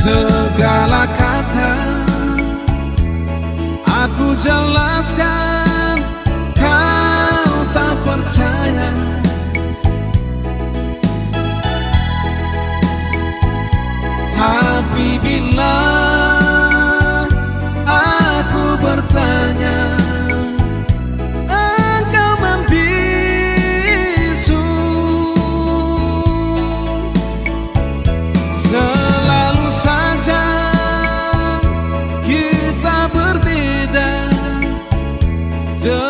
segala kata. Aku jelaskan Kau tak percaya done.